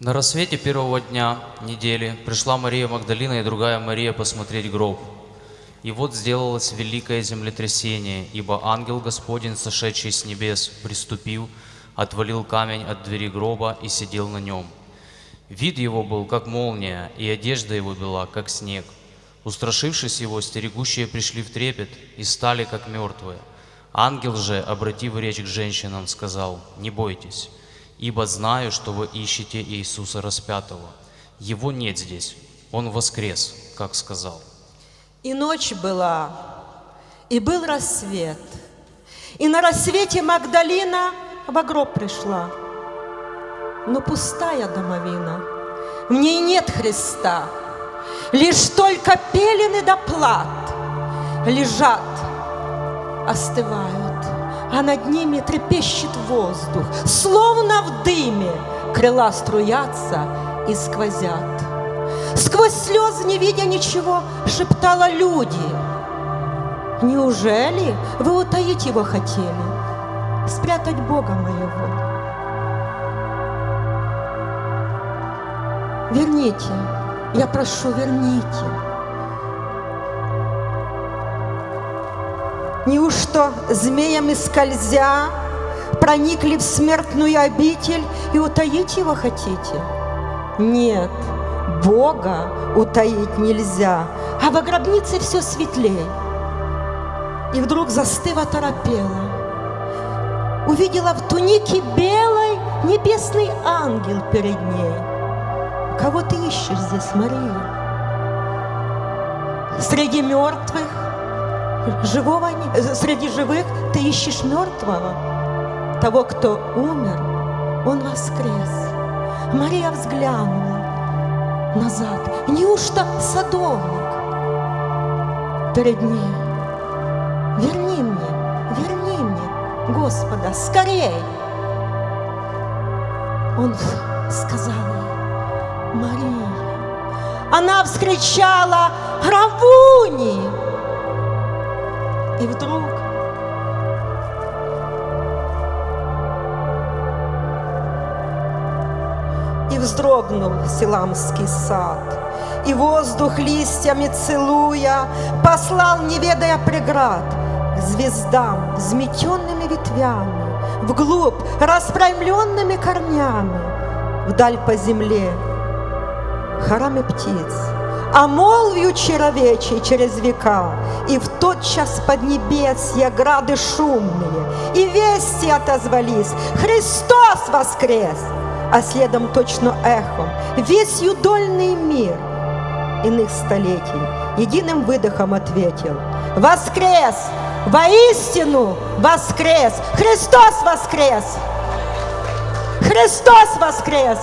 На рассвете первого дня недели пришла Мария Магдалина и другая Мария посмотреть гроб. И вот сделалось великое землетрясение, ибо ангел Господень, сошедший с небес, приступил, отвалил камень от двери гроба и сидел на нем. Вид его был, как молния, и одежда его была, как снег. Устрашившись его, стерегущие пришли в трепет и стали, как мертвые. Ангел же, обратив речь к женщинам, сказал, «Не бойтесь, ибо знаю, что вы ищете Иисуса распятого. Его нет здесь, Он воскрес, как сказал». И ночь была, и был рассвет. И на рассвете Магдалина в гроб пришла. Но пустая домовина, в ней нет Христа. Лишь только пелены да плат лежат, остывают, а над ними трепещет воздух, словно в дыме крыла струятся и сквозят. Сквозь слезы, не видя ничего, шептала люди. Неужели вы утаить его хотели, спрятать Бога моего? Верните, я прошу, верните. Неужто змеями скользя проникли в смертную обитель и утаить его хотите? Нет, Бога утаить нельзя, а во гробнице все светлей. И вдруг застыва торопела. Увидела в тунике белой небесный ангел перед ней. Кого ты ищешь здесь, Мария? Среди мертвых, живого, среди живых ты ищешь мертвого, того, кто умер, он воскрес. Мария взглянула назад. Неужто садовник перед ней? Верни мне, верни мне, Господа, скорей! Он сказал ей, Мария. Она вскричала, Равуни! И вдруг И вздрогнул Силамский сад, И воздух листьями целуя Послал, не ведая преград, К звездам, взметенными ветвями, Вглубь, распрямленными корнями, Вдаль по земле, хорами птиц, а молвью чаровечей через века, И в тот час под небесья грады шумные, И вести отозвались, Христос воскрес! А следом точно эхом весь юдольный мир Иных столетий единым выдохом ответил Воскрес! Воистину воскрес! Христос воскрес! Христос воскрес!